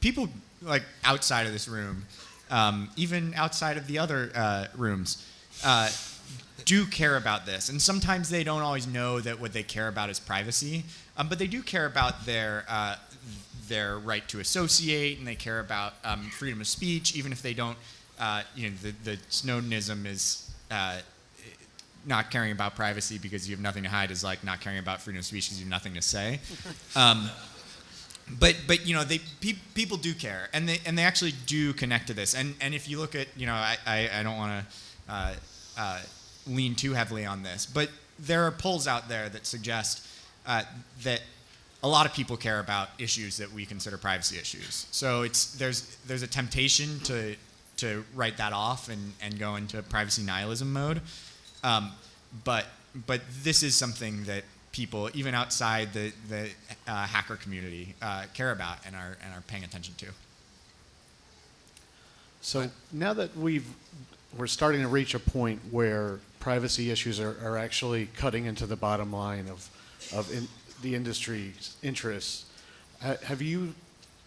people like outside of this room, um, even outside of the other uh, rooms, uh, do care about this. And sometimes they don't always know that what they care about is privacy, um, but they do care about their uh, their right to associate, and they care about um, freedom of speech, even if they don't. Uh, you know, the, the Snowdenism is uh, not caring about privacy because you have nothing to hide is like not caring about freedom of speech because you have nothing to say. (laughs) Um, but but you know they pe- people do care and they and they actually do connect to this and and if you look at you know I I, I don't want to uh, uh, lean too heavily on this but there are polls out there that suggest uh, that a lot of people care about issues that we consider privacy issues so it's there's there's a temptation to to write that off and, and go into privacy nihilism mode. Um, but but this is something that people, even outside the the uh, hacker community, uh, care about and are and are paying attention to. So now that we've we're starting to reach a point where privacy issues are, are actually cutting into the bottom line of of in, the industry's interests. Ha, have you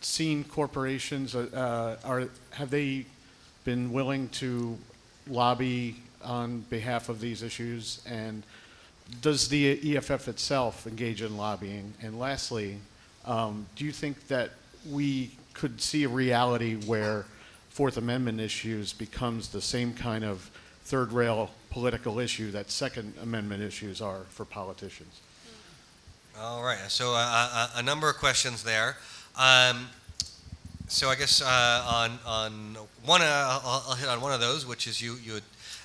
seen corporations? Uh, are have they been willing to lobby on behalf of these issues? And does the EFF itself engage in lobbying? And lastly, um, do you think that we could see a reality where Fourth Amendment issues becomes the same kind of third rail political issue that Second Amendment issues are for politicians? All right, so uh, a, uh, a number of questions there. Um, so I guess uh, on on one, uh, I'll, I'll, hit on one of those, which is you you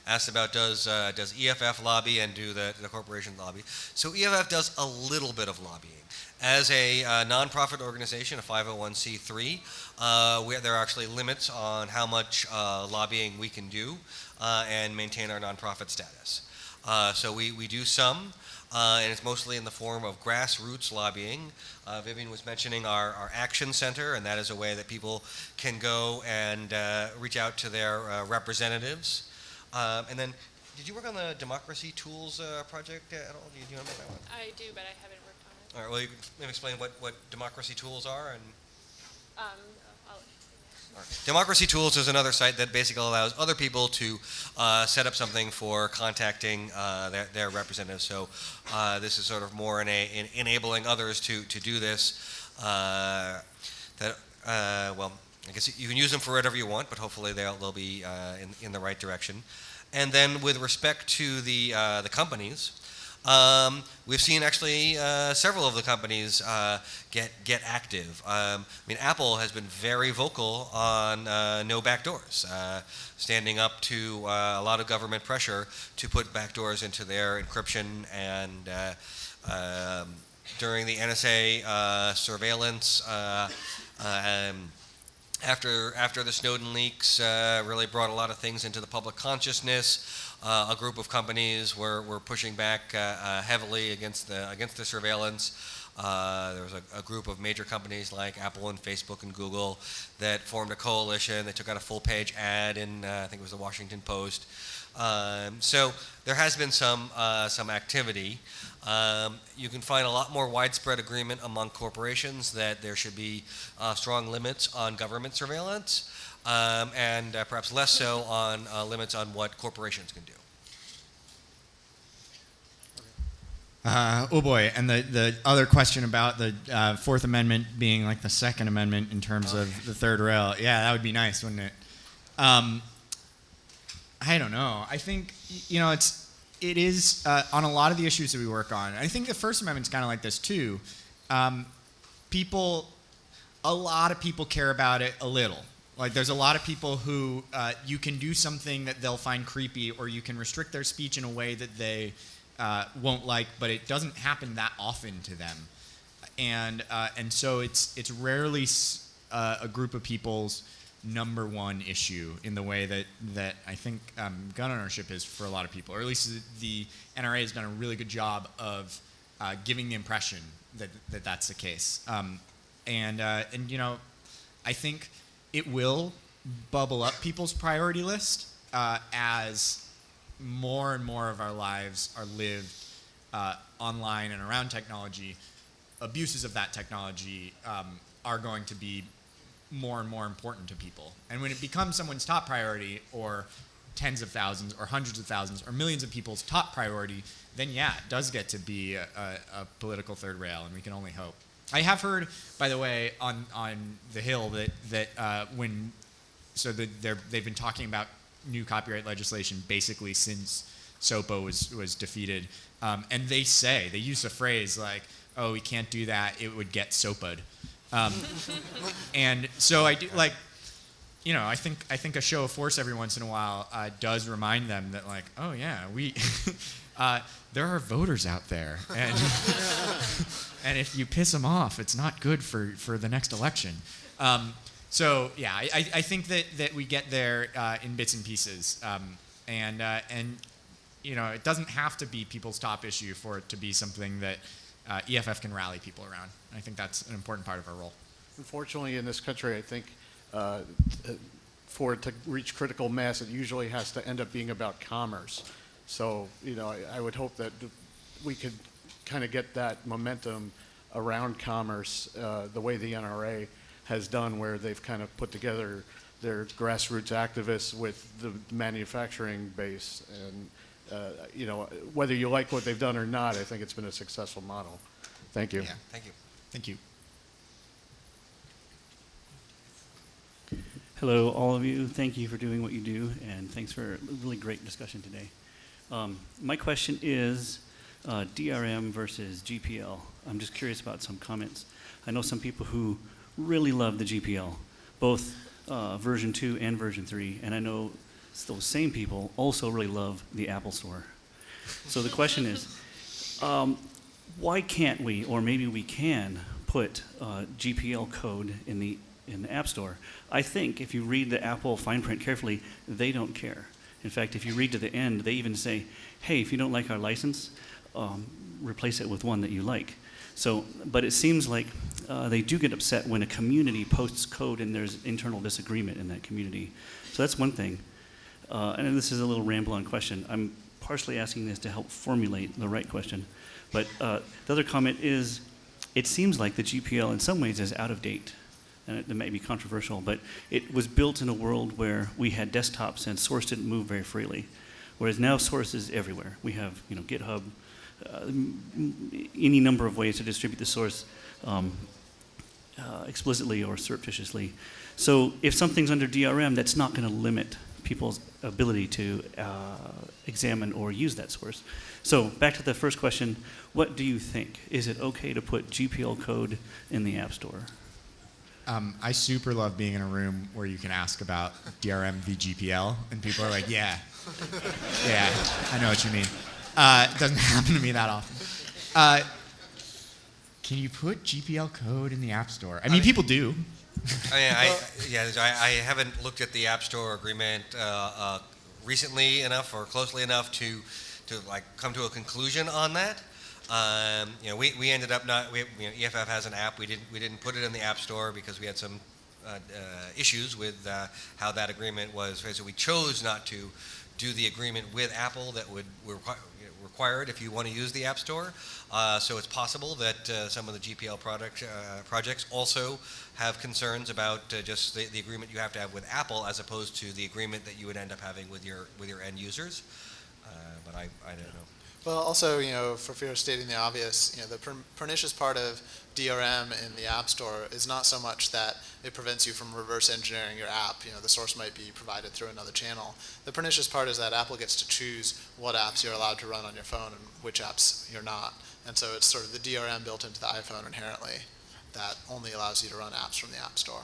asked about does uh, does EFF lobby and do the the corporation lobby? So EFF does a little bit of lobbying. As a uh, nonprofit organization, a 501c3, uh, we, there are actually limits on how much uh, lobbying we can do and maintain our nonprofit status. so we, we do some. Uh, and it's mostly in the form of grassroots lobbying. Uh, Vivian was mentioning our, our Action Center, and that is a way that people can go and uh, reach out to their uh, representatives. Um, and then, did you work on the Democracy Tools uh, project at all? Do you, do you to make that one? I do, but I haven't worked on it. All right, well, you can explain what, what Democracy Tools are and Um, Democracy Tools is another site that basically allows other people to uh, set up something for contacting uh, their, their representatives. So uh, this is sort of more in a, in enabling others to, to do this. Uh, that uh, well, I guess you can use them for whatever you want, but hopefully they'll, they'll be uh, in, in the right direction. And then with respect to the the companies, um, we've seen actually uh, several of the companies uh, get get active. Um, I mean, Apple has been very vocal on uh, no backdoors, uh, standing up to uh, a lot of government pressure to put backdoors into their encryption and. Uh, um, during the NSA surveillance, um, after after the Snowden leaks, uh, really brought a lot of things into the public consciousness. Uh, a group of companies were, were pushing back uh, uh, heavily against the against the surveillance. Uh, there was a, a group of major companies like Apple and Facebook and Google that formed a coalition. They took out a full page ad in uh, I think it was the Washington Post. Um, so there has been some uh, some activity. Um, you can find a lot more widespread agreement among corporations that there should be uh, strong limits on government surveillance, um, and uh, perhaps less so on uh, limits on what corporations can do. Uh, oh boy, and the, the other question about the uh, Fourth Amendment being like the Second Amendment in terms of the third rail. Yeah, that would be nice, wouldn't it? Um, I don't know. I think you know it's it is uh, on a lot of the issues that we work on. I think the First Amendment's kind of like this too. Um, people, a lot of people care about it a little. Like there's a lot of people who uh, you can do something that they'll find creepy, or you can restrict their speech in a way that they uh, won't like, but it doesn't happen that often to them, and uh, and so it's it's rarely uh, a group of people's number one issue in the way that that I think um, gun ownership is for a lot of people, or at least the NRA has done a really good job of uh, giving the impression that, that that's the case. Um, and uh, and you know, I think it will bubble up people's priority list uh, as more and more of our lives are lived uh, online and around technology. Abuses of that technology um, are going to be more and more important to people. And when it becomes someone's top priority, or tens of thousands, or hundreds of thousands, or millions of people's top priority, then yeah, it does get to be a, a, a political third rail, and we can only hope. I have heard, by the way, on on the Hill that that uh, when so the, they've been talking about new copyright legislation basically since SOPA was was defeated, um, and they say they use a phrase like, "Oh, we can't do that; it would get SOPA'd." Um, and so I do like, you know, I think I think a show of force every once in a while uh, does remind them that like, oh yeah, we (laughs) uh, there are voters out there, and (laughs) and if you piss them off, it's not good for for the next election. Um, so yeah, I, I think that that we get there uh, in bits and pieces, um, and uh, and you know, it doesn't have to be people's top issue for it to be something that uh, EFF can rally people around. And I think that's an important part of our role. Unfortunately, in this country, I think uh, for it to reach critical mass, it usually has to end up being about commerce. So, you know, I, I would hope that we could kind of get that momentum around commerce uh, the way the NRA has done, where they've kind of put together their grassroots activists with the manufacturing base. And, uh, you know, whether you like what they've done or not, I think it's been a successful model. Thank you. Yeah, thank you. Thank you. Hello, all of you. Thank you for doing what you do, and thanks for a really great discussion today. Um, my question is uh, DRM versus GPL. I'm just curious about some comments. I know some people who really love the GPL, both uh, version 2 and version 3, and I know those same people also really love the Apple Store. So the question is, um, why can't we, or maybe we can, put uh, GPL code in the in the App Store? I think if you read the Apple fine print carefully, they don't care. In fact, if you read to the end, they even say, "Hey, if you don't like our license, um, replace it with one that you like. So, but it seems like uh, they do get upset when a community posts code and there's internal disagreement in that community. So that's one thing. Uh, and this is a little ramble-on question. I'm partially asking this to help formulate the right question. But uh, the other comment is, it seems like the GPL in some ways is out of date. And it, it may be controversial, but it was built in a world where we had desktops and source didn't move very freely. Whereas now source is everywhere. We have, you know, GitHub, uh, any number of ways to distribute the source um, uh, explicitly or surreptitiously. So if something's under DRM, that's not going to limit people's ability to uh, examine or use that source. So back to the first question, what do you think? Is it okay to put GPL code in the App Store? Um, I super love being in a room where you can ask about DRM v GPL, and people are like, "Yeah, (laughs) yeah, I know what you mean." Uh, it doesn't (laughs) happen to me that often. Uh, can you put GPL code in the App Store? I mean, people do. I mean, I, yeah, I, I haven't looked at the App Store agreement uh, uh, recently enough or closely enough to, to like come to a conclusion on that. Um, you know, we, we ended up not, we, you know, EFF has an app, we didn't, we didn't put it in the App Store because we had some uh, uh, issues with uh, how that agreement was, so we chose not to do the agreement with Apple that would were requi- required if you want to use the App Store. Uh, so it's possible that uh, some of the GPL product, uh, projects also have concerns about uh, just the, the agreement you have to have with Apple as opposed to the agreement that you would end up having with your with your end users. Uh, but I, I don't know. Well, also, you know, for fear of stating the obvious, you know, the per- pernicious part of DRM in the App Store is not so much that it prevents you from reverse engineering your app. You know, the source might be provided through another channel. The pernicious part is that Apple gets to choose what apps you're allowed to run on your phone and which apps you're not. And so it's sort of the DRM built into the iPhone inherently that only allows you to run apps from the App Store.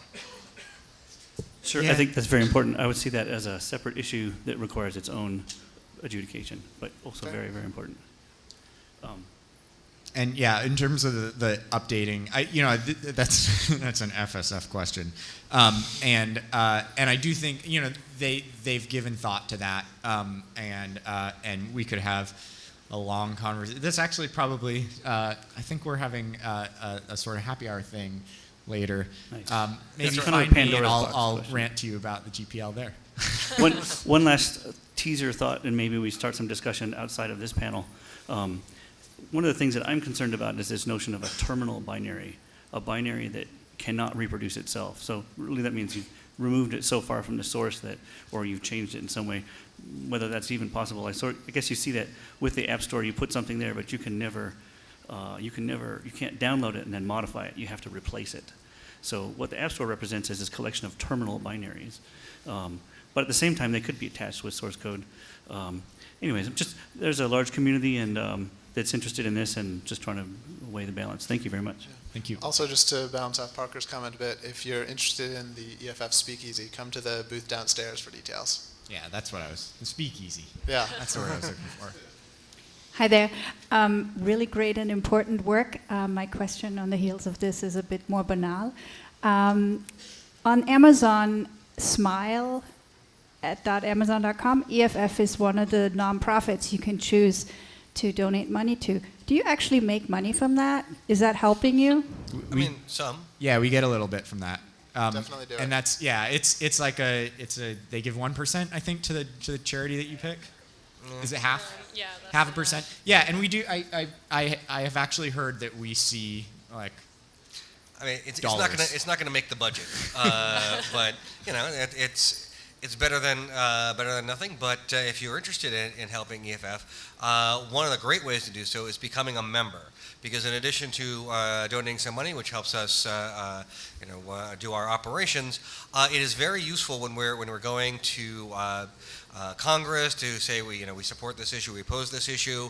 Sure, I think that's very important. I would see that as a separate issue that requires its own adjudication, but also Fair. very, very important. Um, And yeah, in terms of the, the updating, I you know th- th- that's (laughs) that's an FSF question, um, and uh, and I do think you know they they've given thought to that, um, and uh, and we could have a long conversation. This actually probably uh, I think we're having uh, a, a sort of happy hour thing later. Nice. Um, maybe That's kind of a find me and I'll, I'll rant to you about the GPL there. (laughs) one, one last teaser thought, and maybe we start some discussion outside of this panel. Um, one of the things that I'm concerned about is this notion of a terminal binary, a binary that cannot reproduce itself. So really, that means you've removed it so far from the source that, or you've changed it in some way. Whether that's even possible, I sort, I guess you see that with the App Store, you put something there, but you can never, uh, you can never, you can't download it and then modify it. You have to replace it. So what the App Store represents is this collection of terminal binaries. Um, but at the same time, they could be attached with source code. Um, anyways, just there's a large community and um, that's interested in this and just trying to weigh the balance. Thank you very much. Thank you. Also, just to bounce off Parker's comment a bit, if you're interested in the EFF Speakeasy, come to the booth downstairs for details. Yeah, that's what I was. The speakeasy. Yeah. That's the word I was looking for. Hi there. Um, really great and important work. Uh, my question on the heels of this is a bit more banal. Um, on Amazon Smile at .amazon.com, EFF is one of the nonprofits you can choose to donate money to. Do you actually make money from that? Is that helping you? I mean, some. Yeah, we get a little bit from that. Um, Definitely do And it. that's yeah, it's it's like a it's a they give one percent I think to the to the charity that you pick. Is it half? Yeah. less Half a percent. that. Yeah, and we do. I I I, I have actually heard that we see like I mean, it's, it's not gonna it's not gonna make the budget, uh, (laughs) but you know, it, it's it's better than uh, better than nothing. But uh, if you're interested in, in helping EFF, uh, one of the great ways to do so is becoming a member. Because in addition to uh, donating some money, which helps us, uh, uh, you know, uh, do our operations, uh, it is very useful when we're when we're going to Congress to say we, you know, we support this issue, we oppose this issue.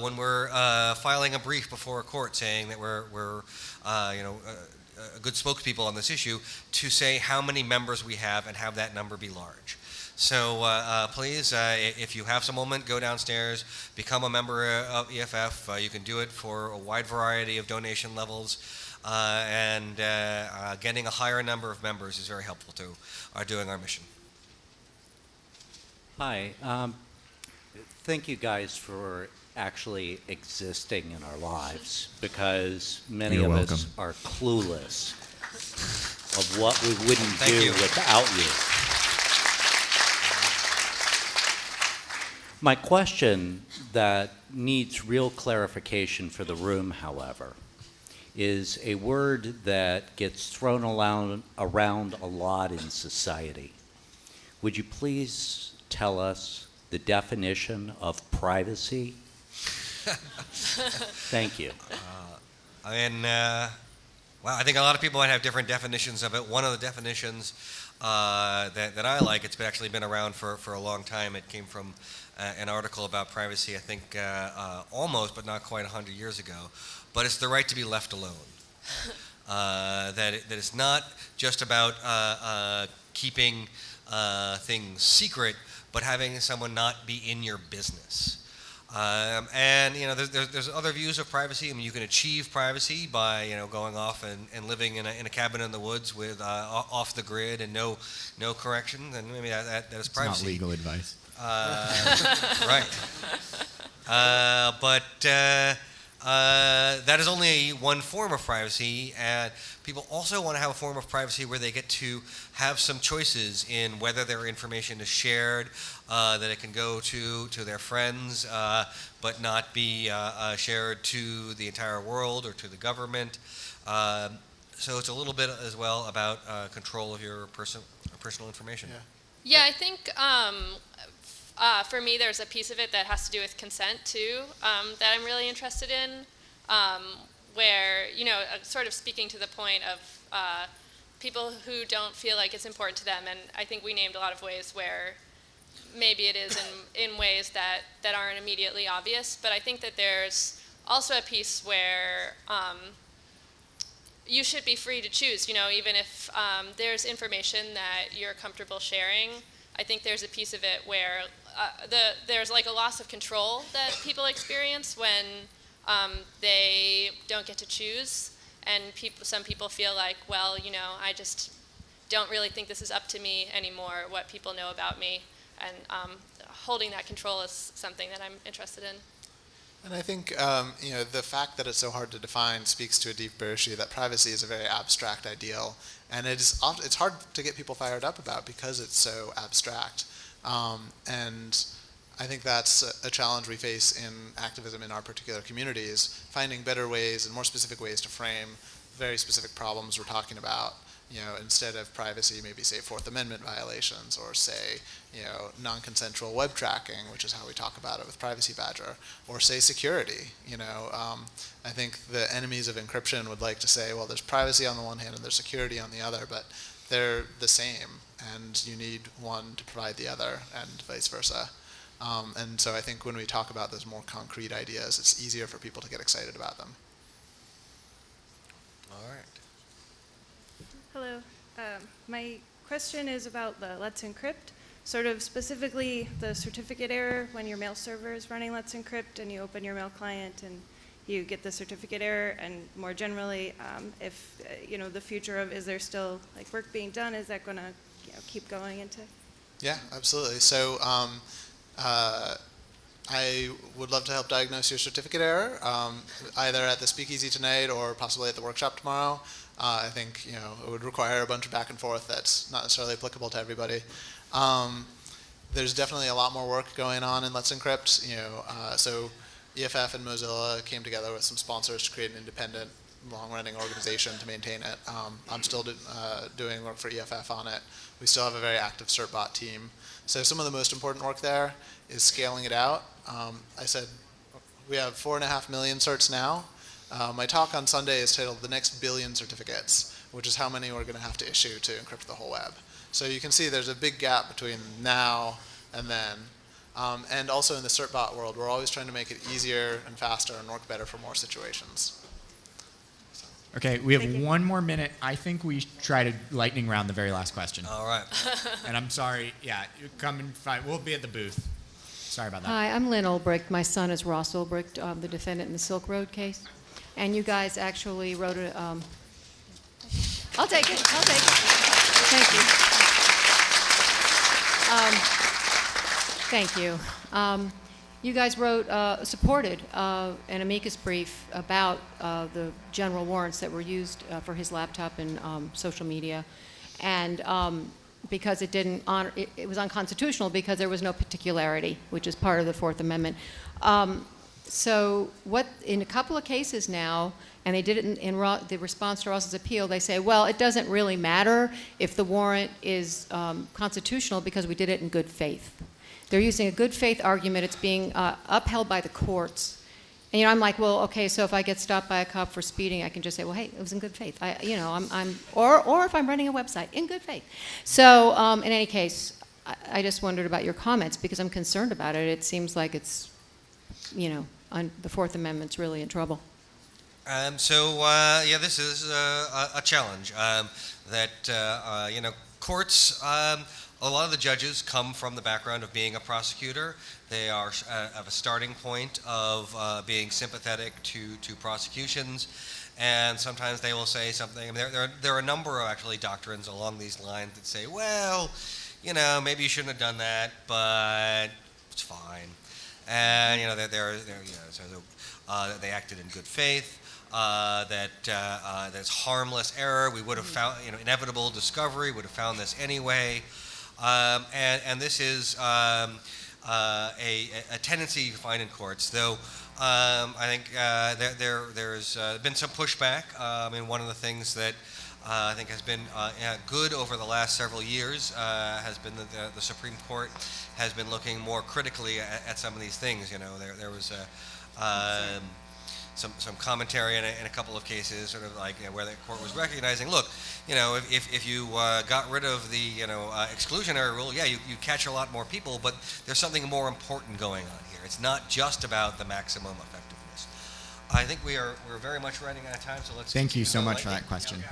When we're filing a brief before a court saying that we're we're, you know. Good spokespeople on this issue to say how many members we have and have that number be large. So uh, uh, please, uh, if you have some moment, go downstairs, become a member of EFF. Uh, you can do it for a wide variety of donation levels, uh, and uh, uh, getting a higher number of members is very helpful to our doing our mission. Hi. Um, thank you guys for actually existing in our lives because many You're of welcome. us are clueless of what we wouldn't Thank do you. without you. My question that needs real clarification for the room, however, is a word that gets thrown around, around a lot in society. Would you please tell us the definition of privacy? (laughs) Thank you. I mean, uh, well, I think a lot of people might have different definitions of it. One of the definitions uh, that, that I like, it's been actually been around for, for a long time. It came from uh, an article about privacy, I think uh, uh, almost, but not quite 100 years ago. But it's the right to be left alone. (laughs) Uh, that, it, that it's not just about uh, uh, keeping uh, things secret, but having someone not be in your business. Um, and you know, there's, there's, there's other views of privacy. I mean, you can achieve privacy by you know going off and, and living in a, in a cabin in the woods with uh, off the grid and no no corrections, and maybe that, that, that is It's not legal advice. Uh, (laughs) right. Uh, but uh, that is only one form of privacy, and people also want to have a form of privacy where they get to have some choices in whether their information is shared, uh, that it can go to to their friends, uh, but not be uh, uh, shared to the entire world or to the government. Um, so it's a little bit as well about uh, control of your person, personal information. Yeah. Yeah, I think um, uh, for me, there's a piece of it that has to do with consent too um, that I'm really interested in, um, where you know, uh, sort of speaking to the point of uh, people who don't feel like it's important to them, and I think we named a lot of ways where maybe it is in, (coughs) in ways that, that aren't immediately obvious, but I think that there's also a piece where um, you should be free to choose, you know, even if um, there's information that you're comfortable sharing. I think there's a piece of it where uh, the, there's like a loss of control that people experience when um, they don't get to choose. And people, some people feel like, well, you know, I just don't really think this is up to me anymore, what people know about me. And um, holding that control is something that I'm interested in. And I think um, you know the fact that it's so hard to define speaks to a deeper issue that privacy is a very abstract ideal, and it is it's hard to get people fired up about because it's so abstract. Um, and I think that's a challenge we face in activism in our particular communities, finding better ways and more specific ways to frame very specific problems we're talking about. You know, instead of privacy, maybe say Fourth Amendment violations, or say, you know, non-consensual web tracking, which is how we talk about it with Privacy Badger, or say security. You know, um, I think the enemies of encryption would like to say, well, there's privacy on the one hand and there's security on the other, but they're the same, and you need one to provide the other, and vice versa. Um, and so I think when we talk about those more concrete ideas, it's easier for people to get excited about them. All right. Hello. Um, my question is about the Let's Encrypt, sort of specifically the certificate error when your mail server is running Let's Encrypt and you open your mail client and you get the certificate error, and more generally, um, if, uh, you know, the future of is there still like work being done, is that going to you know, keep going into? Yeah, absolutely. So um, uh, I would love to help diagnose your certificate error, um, either at the speakeasy tonight or possibly at the workshop tomorrow. Uh, I think you know it would require a bunch of back and forth that's not necessarily applicable to everybody. Um, there's definitely a lot more work going on in Let's Encrypt. You know, uh, so EFF and Mozilla came together with some sponsors to create an independent, long-running organization to maintain it. Um, I'm still do, uh, doing work for EFF on it. We still have a very active CertBot team. So some of the most important work there is scaling it out. Um, I said we have four and a half million certs now. Uh, my talk on Sunday is titled "The Next Billion Certificates," which is how many we're going to have to issue to encrypt the whole web. So you can see there's a big gap between now and then. Um, and also in the CertBot world, we're always trying to make it easier and faster and work better for more situations. Okay, we have one more minute. I think we try to lightning round the very last question. All right. (laughs) And I'm sorry, yeah, you come and find. We'll be at the booth. Sorry about that. Hi, I'm Lyn Ulbricht. My son is Ross Ulbricht, um, the defendant in the Silk Road case. And you guys actually wrote a, um, I'll take it, I'll take it. Thank you. Um, Thank you. Um, you guys wrote, uh, supported uh, an amicus brief about uh, the general warrants that were used uh, for his laptop and um, social media. And um, because it didn't honor, it, it was unconstitutional because there was no particularity, which is part of the Fourth Amendment. So what, in a couple of cases now, and they did it in, in the response to Ross's appeal, they say, well, it doesn't really matter if the warrant is um, constitutional because we did it in good faith. They're using a good faith argument. It's being uh, upheld by the courts. And you know, I'm like, well, okay, so if I get stopped by a cop for speeding, I can just say, well, hey, it was in good faith. I, you know, I'm, I'm or, or if I'm running a website, in good faith. So, um, in any case, I, I just wondered about your comments because I'm concerned about it. It seems like it's, you know, on, the Fourth Amendment's really in trouble. Um, so uh, yeah, this is uh, a, challenge um, that uh, uh, you know courts. Um, a lot of the judges come from the background of being a prosecutor. They are uh, of a starting point of uh, being sympathetic to to prosecutions, and sometimes they will say something. I mean, there, there, there are a number of actually doctrines along these lines that say, well, you know, maybe you shouldn't have done that, but it's fine. And you know, they're, they're, they're you know, so uh, they acted in good faith uh, that uh, uh, that's harmless error. We would have found, you know, inevitable discovery. Would have found this anyway, um, and and this is um, uh, a, a tendency you find in courts, though. Um, I think uh, there, there there's uh, been some pushback. Um, and one of the things that I think has been uh, good over the last several years uh, has been that the, the Supreme Court has been looking more critically at, at some of these things. You know, there there was a um, some, some commentary in a, in a couple of cases, sort of like you know, where the court was recognizing, look, you know, if, if, if you uh, got rid of the you know uh, exclusionary rule, yeah, you, you catch a lot more people, but there's something more important going on here. It's not just about the maximum effectiveness. I think we are we're very much running out of time, so let's. Thank you so uh, much for that question.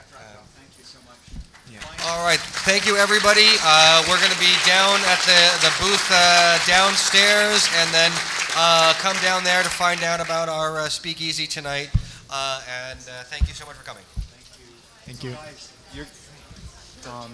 All right, thank you, everybody. Uh, we're going to be down at the, the booth uh, downstairs, and then uh, come down there to find out about our uh, speakeasy tonight. Uh, and uh, thank you so much for coming. Thank you. Thank You're, um,